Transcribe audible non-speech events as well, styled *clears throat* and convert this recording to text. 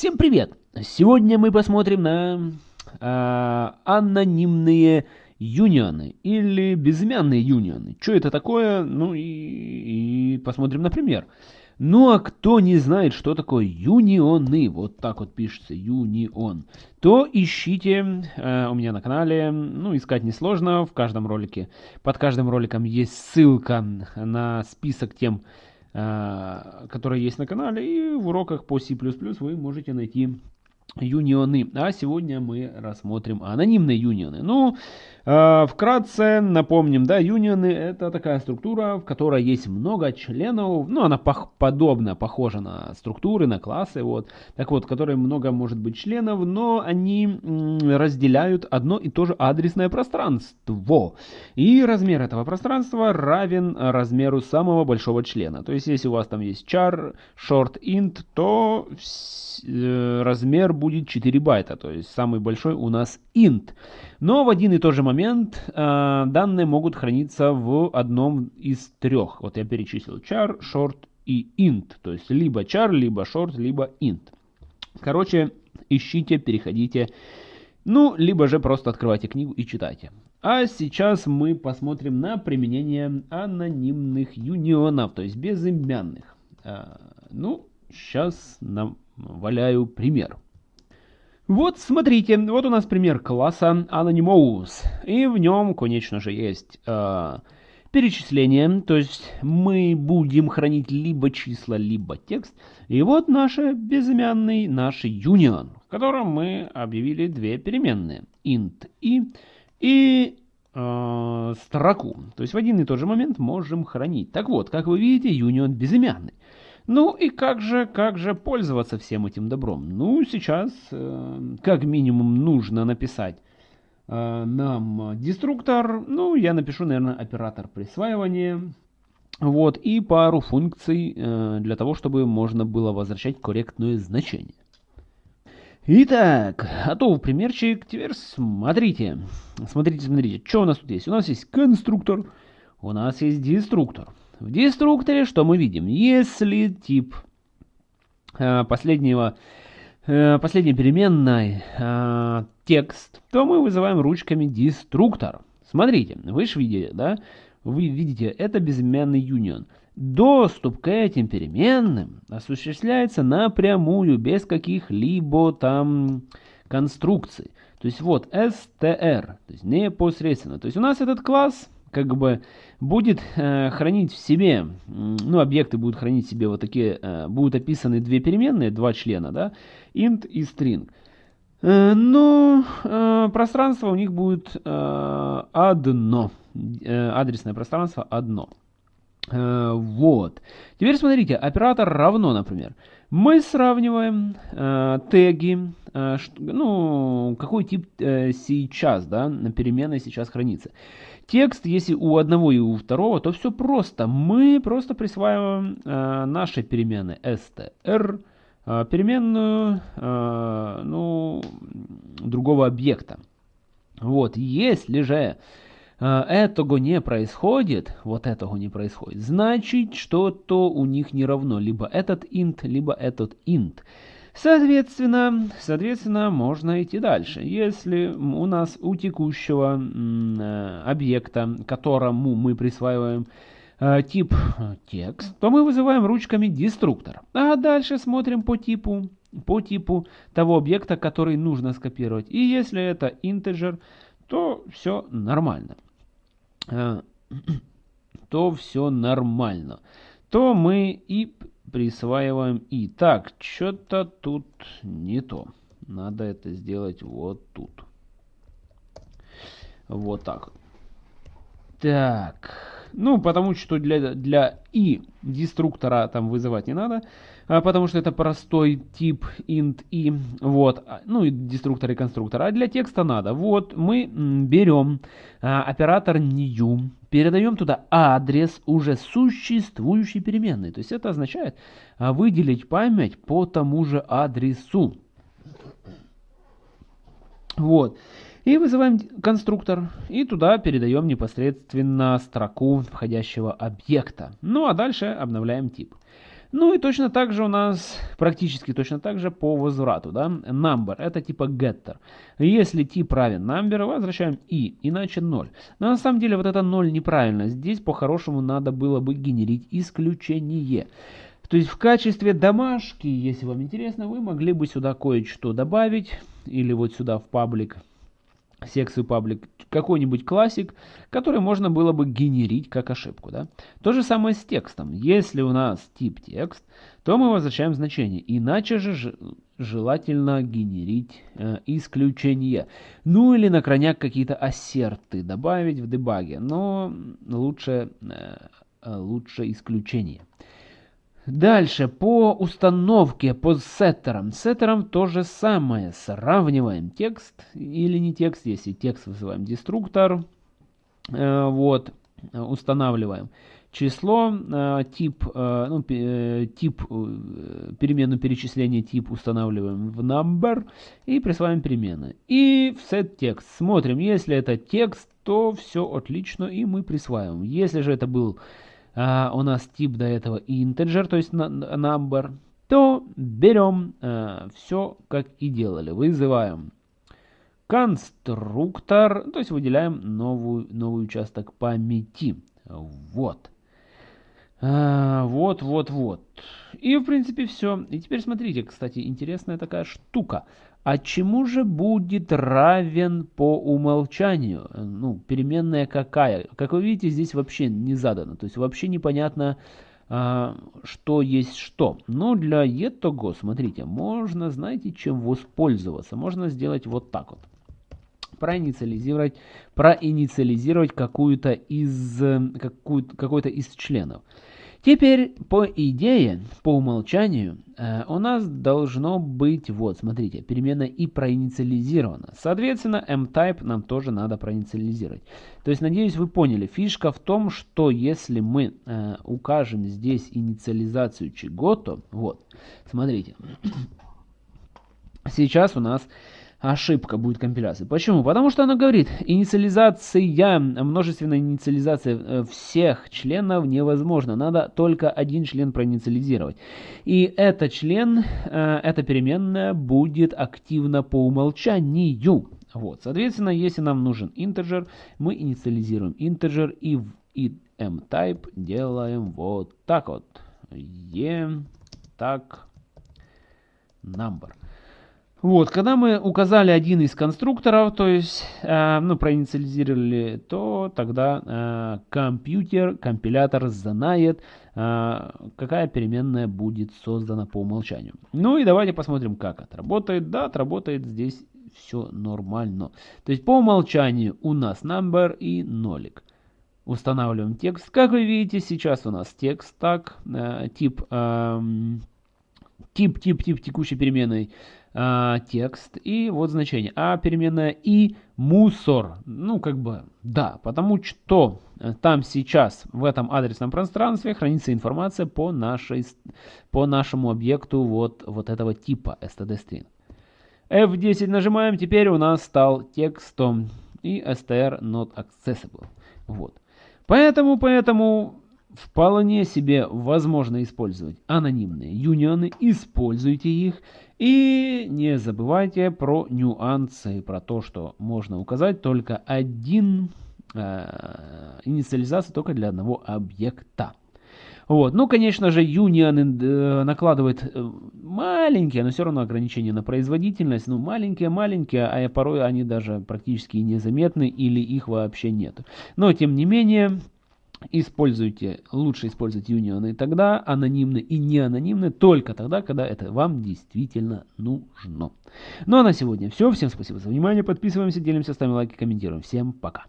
Всем привет! Сегодня мы посмотрим на э, анонимные юнионы или безымянные юнионы. Что это такое? Ну и, и посмотрим на пример. Ну а кто не знает, что такое юнионы, вот так вот пишется юнион, то ищите э, у меня на канале, ну искать несложно, в каждом ролике, под каждым роликом есть ссылка на список тем, которые есть на канале. И в уроках по C++ вы можете найти юнионы. А сегодня мы рассмотрим анонимные юнионы. Ну, э, вкратце напомним, да, юнионы это такая структура, в которой есть много членов, ну, она пох подобна, похожа на структуры, на классы, вот. Так вот, в много может быть членов, но они разделяют одно и то же адресное пространство. И размер этого пространства равен размеру самого большого члена. То есть, если у вас там есть char, short, int, то э, размер будет 4 байта, то есть самый большой у нас int. Но в один и тот же момент э, данные могут храниться в одном из трех. Вот я перечислил char, short и int. То есть либо char, либо short, либо int. Короче, ищите, переходите. Ну, либо же просто открывайте книгу и читайте. А сейчас мы посмотрим на применение анонимных юнионов, то есть безымянных. Э, ну, сейчас нам валяю пример. Вот, смотрите, вот у нас пример класса Anonymous. И в нем, конечно же, есть э, перечисление. То есть мы будем хранить либо числа, либо текст. И вот наш безымянный, наш union, в котором мы объявили две переменные. int и, и э, строку. То есть в один и тот же момент можем хранить. Так вот, как вы видите, union безымянный. Ну и как же, как же пользоваться всем этим добром? Ну, сейчас э, как минимум нужно написать э, нам деструктор. Ну, я напишу, наверное, оператор присваивания. Вот, и пару функций э, для того, чтобы можно было возвращать корректное значение. Итак, готов примерчик. Теперь смотрите. Смотрите, смотрите, что у нас тут есть. У нас есть конструктор, у нас есть деструктор. В деструкторе что мы видим? Если тип э, последнего, э, последней переменной э, текст, то мы вызываем ручками деструктор. Смотрите, вы же видите, да? Вы видите, это безымянный union. Доступ к этим переменным осуществляется напрямую, без каких-либо там конструкций. То есть вот str, то есть непосредственно. То есть у нас этот класс как бы будет э, хранить в себе, ну, объекты будут хранить в себе вот такие, э, будут описаны две переменные, два члена, да, int и string. Э, но э, пространство у них будет э, одно, э, адресное пространство одно. Э, вот. Теперь смотрите, оператор равно, например. Мы сравниваем э, теги, э, ну, какой тип э, сейчас, да, переменной сейчас хранится. Текст, если у одного и у второго, то все просто. Мы просто присваиваем э, наши перемены str, э, переменную, э, ну, другого объекта. Вот, если же э, этого не происходит, вот этого не происходит, значит что-то у них не равно. Либо этот int, либо этот int. Соответственно, соответственно, можно идти дальше. Если у нас у текущего э, объекта, которому мы присваиваем э, тип текст, то мы вызываем ручками деструктор. А дальше смотрим по типу, по типу того объекта, который нужно скопировать. И если это integer, то все нормально. Э, *clears throat* то все нормально. То мы и присваиваем и. Так, что-то тут не то. Надо это сделать вот тут. Вот так. Так. Ну, потому что для, для и деструктора там вызывать не надо, а потому что это простой тип int и вот, а, ну и деструктор и конструктор. А для текста надо. Вот мы берем а, оператор new, передаем туда адрес уже существующей переменной. То есть это означает выделить память по тому же адресу. Вот. И вызываем конструктор, и туда передаем непосредственно строку входящего объекта. Ну а дальше обновляем тип. Ну и точно так же у нас, практически точно так же по возврату, да, number, это типа getter. Если тип равен number, возвращаем и, иначе 0. Но на самом деле вот это 0 неправильно, здесь по-хорошему надо было бы генерить исключение. То есть в качестве домашки, если вам интересно, вы могли бы сюда кое-что добавить, или вот сюда в паблик, секцию паблик, какой-нибудь классик, который можно было бы генерить как ошибку. Да? То же самое с текстом. Если у нас тип текст, то мы возвращаем значение. Иначе же желательно генерить э, исключение. Ну или на крайняк какие-то ассерты добавить в дебаге, но лучше, э, лучше исключение. Дальше, по установке, по сеттерам. Сеттерам то же самое. Сравниваем текст или не текст, если текст вызываем деструктор. Э, вот, устанавливаем число, э, тип, э, ну, тип, перемену перечисления тип устанавливаем в number и присваиваем перемены. И в set text смотрим, если это текст, то все отлично и мы присваиваем. Если же это был а, у нас тип до этого integer, то есть number, то берем а, все как и делали. Вызываем конструктор, то есть выделяем новую, новый участок памяти. Вот. А, вот, вот, вот. И, в принципе, все. И теперь смотрите, кстати, интересная такая штука. А чему же будет равен по умолчанию? Ну, переменная какая? Как вы видите, здесь вообще не задано. То есть вообще непонятно, а, что есть что. Но для этого, смотрите, можно, знаете, чем воспользоваться? Можно сделать вот так вот проинициализировать, проинициализировать какую-то из, какую, какой-то из членов. Теперь, по идее, по умолчанию, э, у нас должно быть, вот, смотрите, перемена и проинициализирована. Соответственно, mType нам тоже надо проинициализировать. То есть, надеюсь, вы поняли. Фишка в том, что если мы э, укажем здесь инициализацию чего-то, вот, смотрите, сейчас у нас ошибка будет компиляции. Почему? Потому что она говорит, инициализация, множественная инициализация э, всех членов невозможно. Надо только один член проинициализировать. И этот член, э, эта переменная будет активна по умолчанию. Вот, соответственно, если нам нужен integer, мы инициализируем integer и в mType делаем вот так вот. e так number. Вот, когда мы указали один из конструкторов, то есть, э, ну, проинициализировали, то тогда э, компьютер, компилятор знает, э, какая переменная будет создана по умолчанию. Ну и давайте посмотрим, как это работает. Да, отработает здесь все нормально. То есть по умолчанию у нас number и нолик. Устанавливаем текст. Как вы видите, сейчас у нас текст так, э, тип, э, тип, тип, тип текущей переменной а, текст и вот значение. А переменная и мусор. Ну, как бы, да, потому что э, там сейчас в этом адресном пространстве хранится информация по, нашей, по нашему объекту вот, вот этого типа std-string. F10 нажимаем, теперь у нас стал текстом и str not accessible. Вот. Поэтому, поэтому вполне себе возможно использовать анонимные юнионы, используйте их и не забывайте про нюансы, про то, что можно указать только один э, инициализацию только для одного объекта. Вот. Ну, конечно же, Union э, накладывает э, маленькие, но все равно ограничения на производительность. Ну, маленькие-маленькие, а порой они даже практически незаметны или их вообще нет. Но, тем не менее, Используйте, лучше использовать юнионы тогда, анонимные и не анонимные, только тогда, когда это вам действительно нужно. Ну а на сегодня все. Всем спасибо за внимание. Подписываемся, делимся, ставим лайки, комментируем. Всем пока.